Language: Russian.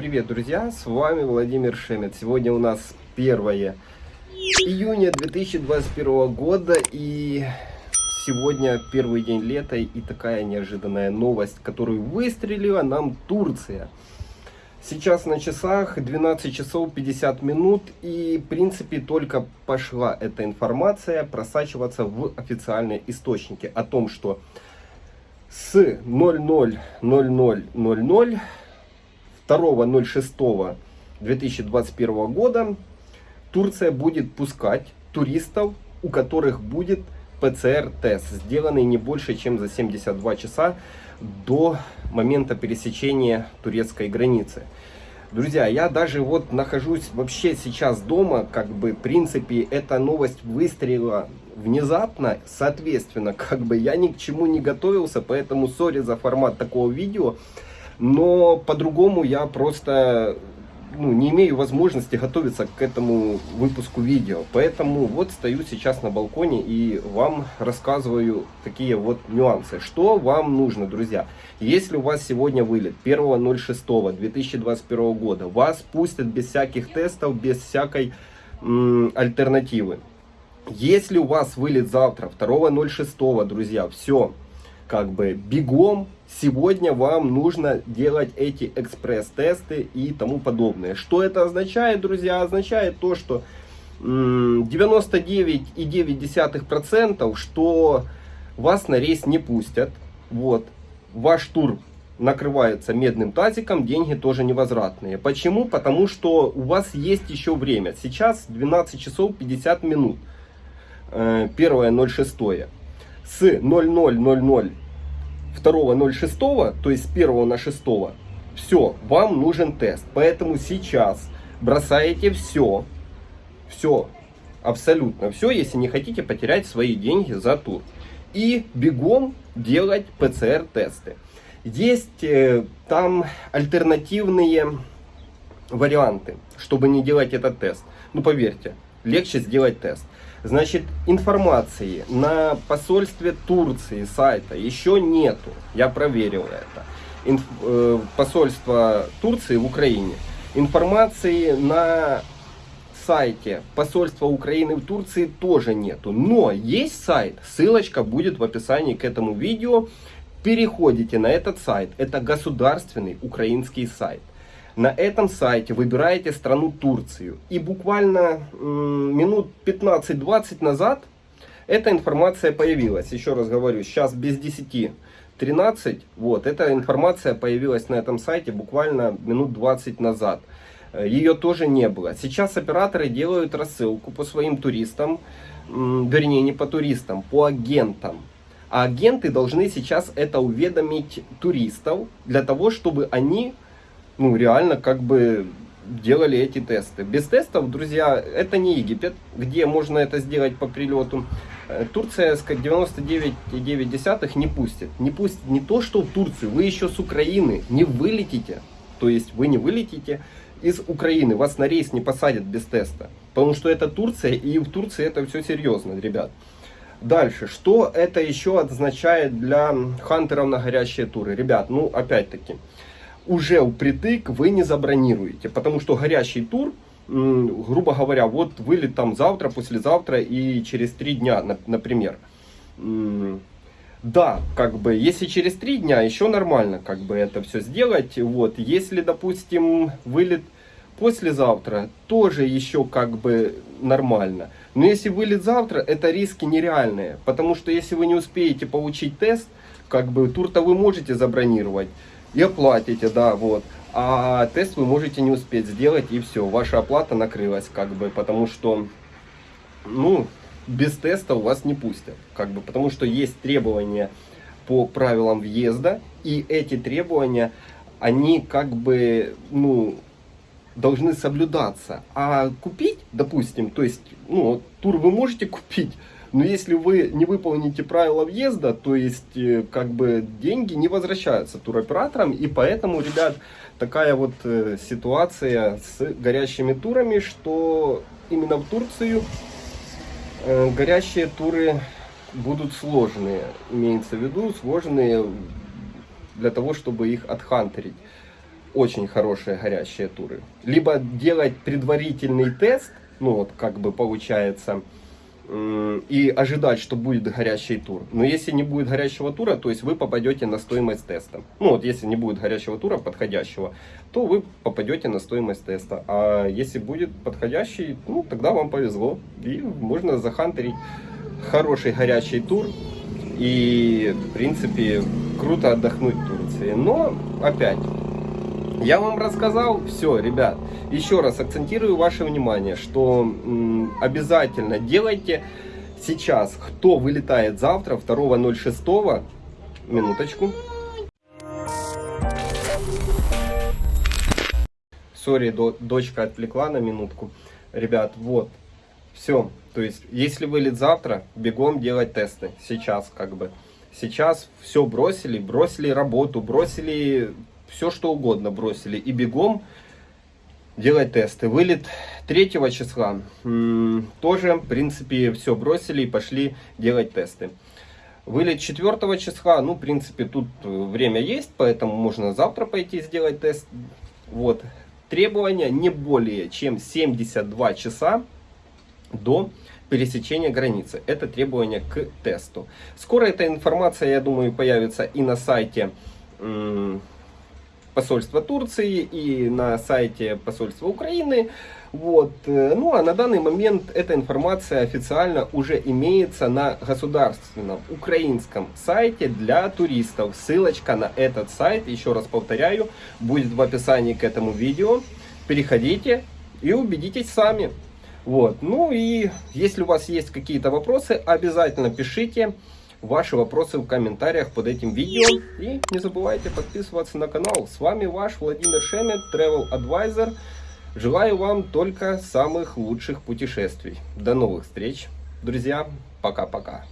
привет, друзья! С вами Владимир Шемет. Сегодня у нас 1 июня 2021 года и сегодня первый день лета и такая неожиданная новость, которую выстрелила нам Турция. Сейчас на часах 12 часов 50 минут и в принципе только пошла эта информация просачиваться в официальные источники о том, что с 00.00.00 2.06.2021 года Турция будет пускать туристов, у которых будет ПЦР-тест, сделанный не больше, чем за 72 часа до момента пересечения турецкой границы. Друзья, я даже вот нахожусь вообще сейчас дома, как бы, в принципе, эта новость выстрелила внезапно, соответственно, как бы я ни к чему не готовился, поэтому сори за формат такого видео, но по-другому я просто ну, не имею возможности готовиться к этому выпуску видео. Поэтому вот стою сейчас на балконе и вам рассказываю такие вот нюансы. Что вам нужно, друзья? Если у вас сегодня вылет 1.06.2021 года, вас пустят без всяких тестов, без всякой альтернативы. Если у вас вылет завтра, 2.06, друзья, все, как бы бегом, сегодня вам нужно делать эти экспресс-тесты и тому подобное. Что это означает, друзья? Означает то, что 99,9%, что вас на рейс не пустят. Вот, ваш тур накрывается медным тазиком, деньги тоже невозвратные. Почему? Потому что у вас есть еще время. Сейчас 12 часов 50 минут. 1.06. С 00.00 2.06, то есть с 1 на 6, все, вам нужен тест. Поэтому сейчас бросаете все, все, абсолютно все, если не хотите потерять свои деньги за тур. И бегом делать ПЦР-тесты. Есть э, там альтернативные варианты, чтобы не делать этот тест. Ну поверьте, легче сделать тест. Значит, информации на посольстве Турции сайта еще нету. Я проверил это. Инф, э, посольство Турции в Украине. Информации на сайте посольства Украины в Турции тоже нету. Но есть сайт, ссылочка будет в описании к этому видео. Переходите на этот сайт. Это государственный украинский сайт. На этом сайте выбираете страну Турцию. И буквально минут 15-20 назад эта информация появилась. Еще раз говорю, сейчас без 10 13. Вот, эта информация появилась на этом сайте буквально минут 20 назад. Ее тоже не было. Сейчас операторы делают рассылку по своим туристам, вернее не по туристам, по агентам. А агенты должны сейчас это уведомить туристов, для того, чтобы они ну, реально как бы делали эти тесты. Без тестов, друзья, это не Египет, где можно это сделать по прилету. Э, Турция с 99,9 не пустит. Не пустит не то, что в Турцию, вы еще с Украины не вылетите. То есть вы не вылетите из Украины, вас на рейс не посадят без теста. Потому что это Турция, и в Турции это все серьезно, ребят. Дальше, что это еще означает для хантеров на горящие туры? Ребят, ну опять-таки, уже впритык вы не забронируете. Потому что горящий тур, грубо говоря, вот вылет там завтра, послезавтра и через три дня, например. Да, как бы, если через три дня, еще нормально, как бы, это все сделать. Вот, если, допустим, вылет послезавтра, тоже еще, как бы, нормально. Но если вылет завтра, это риски нереальные. Потому что, если вы не успеете получить тест, как бы, тур-то вы можете забронировать и оплатите, да, вот. А тест вы можете не успеть сделать, и все, ваша оплата накрылась, как бы, потому что, ну, без теста у вас не пустят, как бы, потому что есть требования по правилам въезда, и эти требования, они как бы, ну, должны соблюдаться. А купить, допустим, то есть, ну, тур вы можете купить, но если вы не выполните правила въезда, то есть э, как бы деньги не возвращаются туроператорам. И поэтому, ребят, такая вот э, ситуация с горящими турами, что именно в Турцию э, горящие туры будут сложные. Имеется в виду сложные для того, чтобы их отхантерить. очень хорошие горящие туры. Либо делать предварительный тест, ну вот как бы получается, и ожидать, что будет горящий тур. Но если не будет горящего тура, то есть вы попадете на стоимость теста. Ну вот если не будет горящего тура подходящего, то вы попадете на стоимость теста. А если будет подходящий, ну тогда вам повезло. И можно захантерить хороший горячий тур. И в принципе круто отдохнуть в Турции. Но опять я вам рассказал все, ребят. Еще раз акцентирую ваше внимание, что м, обязательно делайте сейчас, кто вылетает завтра, 2.06, минуточку. Сори, дочка отвлекла на минутку. Ребят, вот, все. То есть, если вылет завтра, бегом делать тесты. Сейчас, как бы. Сейчас все бросили, бросили работу, бросили все что угодно бросили и бегом делать тесты. Вылет 3 числа тоже, в принципе, все бросили и пошли делать тесты. Вылет 4 числа, ну, в принципе, тут время есть, поэтому можно завтра пойти сделать тест. Вот. Требования не более чем 72 часа до пересечения границы. Это требование к тесту. Скоро эта информация, я думаю, появится и на сайте посольства Турции и на сайте посольства Украины. Вот. Ну а на данный момент эта информация официально уже имеется на государственном украинском сайте для туристов. Ссылочка на этот сайт, еще раз повторяю, будет в описании к этому видео. Переходите и убедитесь сами. Вот. Ну и если у вас есть какие-то вопросы, обязательно пишите ваши вопросы в комментариях под этим видео. И не забывайте подписываться на канал. С вами ваш Владимир Шемет, Travel Advisor. Желаю вам только самых лучших путешествий. До новых встреч, друзья. Пока-пока.